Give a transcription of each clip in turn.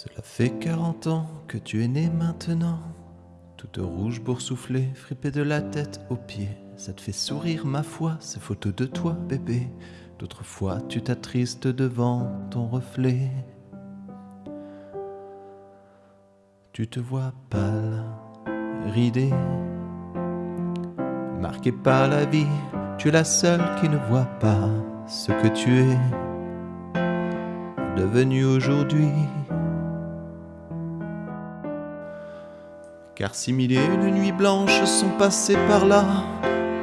Cela fait 40 ans que tu es né maintenant, toute rouge boursouflée, fripée de la tête aux pieds. Ça te fait sourire, ma foi, ces photos de toi, bébé. D'autres fois, tu t'attristes devant ton reflet. Tu te vois pâle, ridé, marqué par la vie. Tu es la seule qui ne voit pas ce que tu es devenu aujourd'hui. Car si mille et une nuits blanches sont passées par là,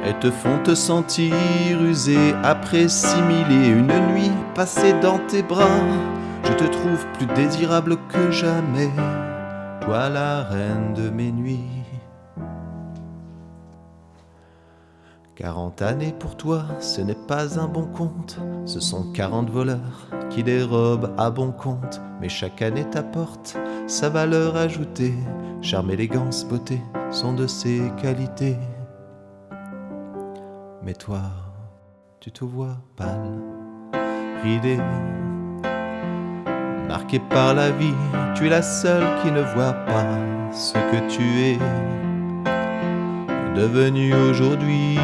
elles te font te sentir usé après six mille une nuits passées dans tes bras. Je te trouve plus désirable que jamais, toi la reine de mes nuits. 40 années pour toi, ce n'est pas un bon compte. Ce sont 40 voleurs qui dérobent à bon compte. Mais chaque année t'apporte sa valeur ajoutée. Charme, élégance, beauté sont de ses qualités. Mais toi, tu te vois pâle, ridé, marqué par la vie. Tu es la seule qui ne voit pas ce que tu es devenu aujourd'hui.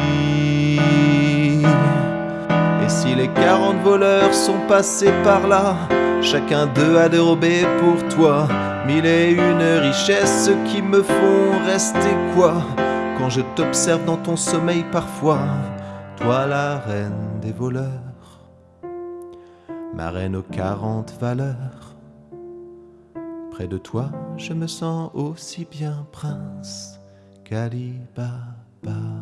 Et si les 40 voleurs sont passés par là, chacun d'eux a dérobé pour toi mille et une richesses qui me font rester quoi? Quand je t'observe dans ton sommeil parfois, toi la reine des voleurs, ma reine aux 40 valeurs. Près de toi, je me sens aussi bien prince. Caribaba.